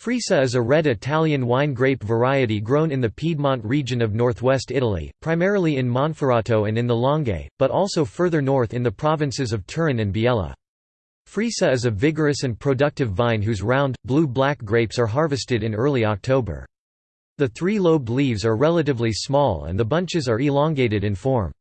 Freisa is a red Italian wine grape variety grown in the Piedmont region of northwest Italy, primarily in Monferrato and in the Langhe, but also further north in the provinces of Turin and Biella. Freisa is a vigorous and productive vine whose round, blue-black grapes are harvested in early October. The three-lobed leaves are relatively small and the bunches are elongated in form.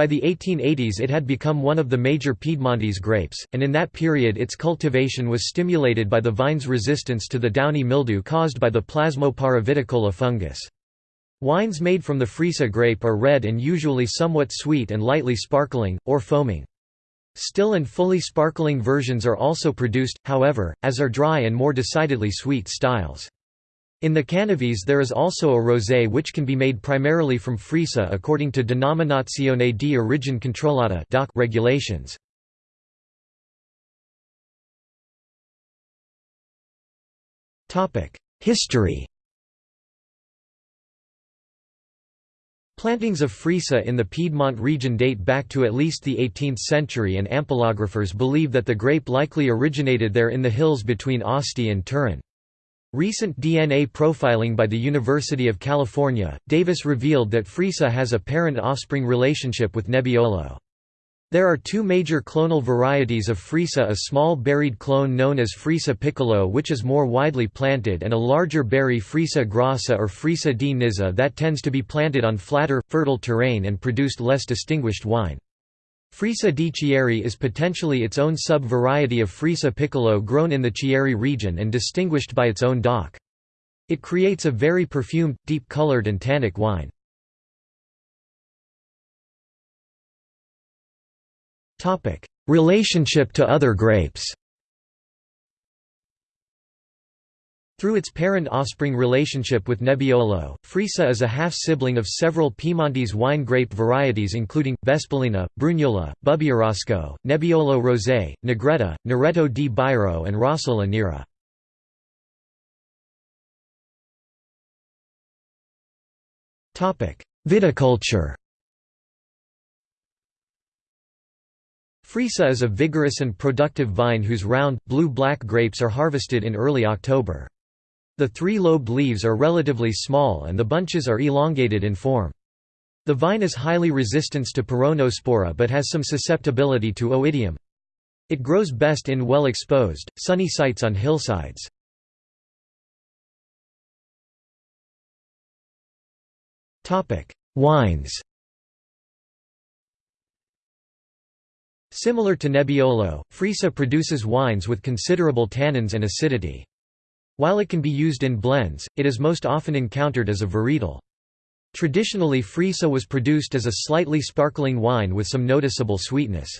By the 1880s it had become one of the major Piedmontese grapes, and in that period its cultivation was stimulated by the vine's resistance to the downy mildew caused by the Plasmopara viticola fungus. Wines made from the Freisa grape are red and usually somewhat sweet and lightly sparkling, or foaming. Still and fully sparkling versions are also produced, however, as are dry and more decidedly sweet styles. In the Canavese there is also a rosé which can be made primarily from Freisa according to Denominazione di origine controllata regulations. History Plantings of Freisa in the Piedmont region date back to at least the 18th century and ampelographers believe that the grape likely originated there in the hills between Asti and Turin. Recent DNA profiling by the University of California, Davis revealed that Freisa has a parent-offspring relationship with Nebbiolo. There are two major clonal varieties of Freisa a small berried clone known as Freisa piccolo which is more widely planted and a larger berry Freisa grassa or Freisa di Nizza that tends to be planted on flatter, fertile terrain and produced less distinguished wine. Freisa di Chieri is potentially its own sub-variety of Freisa piccolo grown in the Chieri region and distinguished by its own DOC. It creates a very perfumed, deep-colored and tannic wine. Relationship to other grapes Through its parent-offspring relationship with Nebbiolo, Freisa is a half-sibling of several Piemontese wine grape varieties including, Vespolina, Brugnola, Bubbiarosco, Nebbiolo Rosé, Negretta, Neretto di Bairo and Rossola Nera. Viticulture Freisa is a vigorous and productive vine whose round, blue-black grapes are harvested in early October. The three-lobed leaves are relatively small and the bunches are elongated in form. The vine is highly resistant to peronospora but has some susceptibility to oidium. It grows best in well-exposed, sunny sites on hillsides. Wines Similar to Nebbiolo, Freisa produces wines with considerable tannins and acidity. While it can be used in blends, it is most often encountered as a varietal. Traditionally Freisa was produced as a slightly sparkling wine with some noticeable sweetness.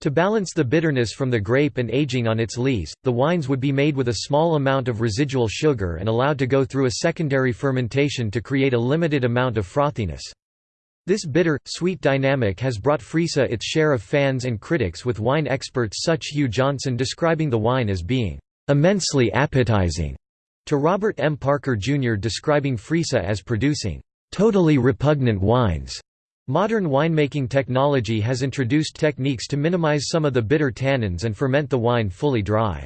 To balance the bitterness from the grape and aging on its lees, the wines would be made with a small amount of residual sugar and allowed to go through a secondary fermentation to create a limited amount of frothiness. This bitter, sweet dynamic has brought Freisa its share of fans and critics with wine experts such Hugh Johnson describing the wine as being immensely appetizing, to Robert M. Parker Jr. describing Freisa as producing totally repugnant wines. Modern winemaking technology has introduced techniques to minimize some of the bitter tannins and ferment the wine fully dry.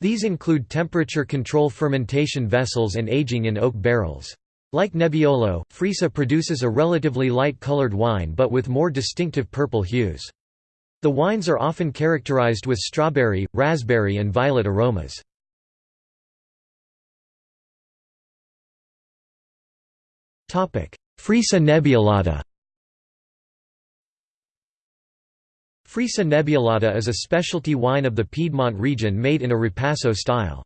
These include temperature control fermentation vessels and aging in oak barrels. Like Nebbiolo, Freisa produces a relatively light-colored wine but with more distinctive purple hues. The wines are often characterized with strawberry, raspberry and violet aromas. Freisa nebbiolata Freisa nebbiolata is a specialty wine of the Piedmont region made in a ripasso style.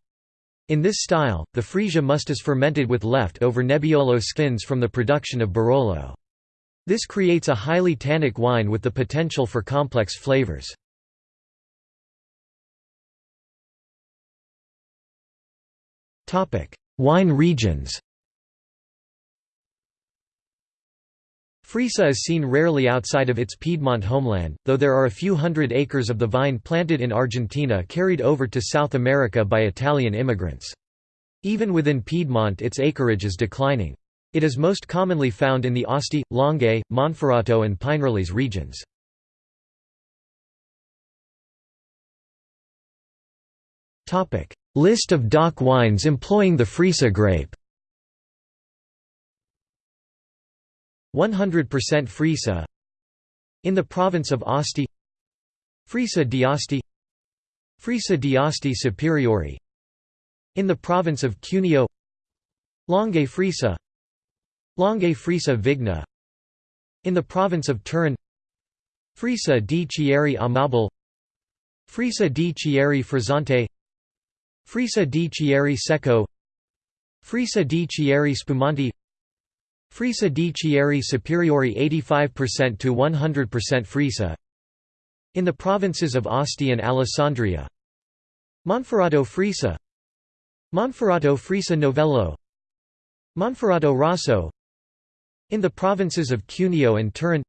In this style, the Freisa must is fermented with left-over Nebbiolo skins from the production of Barolo. This creates a highly tannic wine with the potential for complex flavors. Wine regions Freisa is seen rarely outside of its Piedmont homeland, though there are a few hundred acres of the vine planted in Argentina carried over to South America by Italian immigrants. Even within Piedmont its acreage is declining. It is most commonly found in the Asti, Langhe, Monferrato and Pinerolese regions. List of DOC wines employing the Freisa grape. 100% Freisa In the province of Asti Freisa d'Asti Freisa d'Asti Superiore In the province of Cuneo. Langhe Freisa Langhe Freisa Vigna. In the province of Turin. Freisa di Chieri Amabile. Freisa di Chieri Frizzante Freisa di Chieri Secco. Freisa di Chieri Spumanti. Freisa di Chieri Superiore 85% to 100% Freisa In the provinces of Asti and Alessandria. Monferrato Freisa Monferrato Freisa Novello. Monferrato Rosso In the provinces of Cuneo and Turin.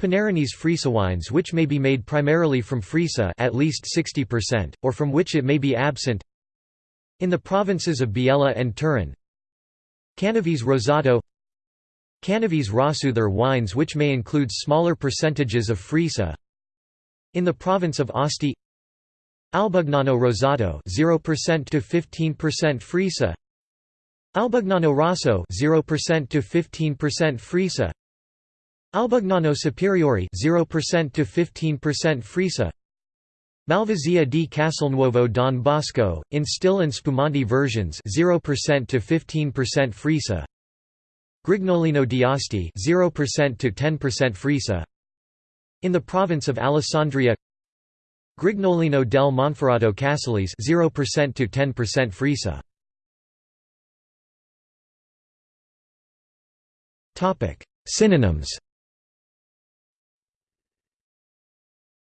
Pinerolese Freisa wines which may be made primarily from Freisa at least 60%, or from which it may be absent. In the provinces of Biella and Turin. Canavese Rosato. Canavese Rossuther wines which may include smaller percentages of Freisa. In the province of Asti. Albugnano Rosato 0% to 15% Freisa Albugnano Rosso 0% to 15% Freisa Albugnano Superiore 0% to 15% Freisa Malvasia di Castelnuovo Don Bosco in still and Spumanti versions 0% to 15% Freisa Grignolino d'Asti 0% to 10% Freisa In the province of Alessandria Grignolino del Monferrato Casalese 0% to 10% Freisa Synonyms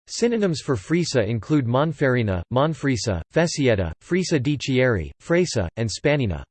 Synonyms for Freisa include Monferrina, Monfreisa, Fesietta, Freisa di Chieri, Fresa, and Spanina.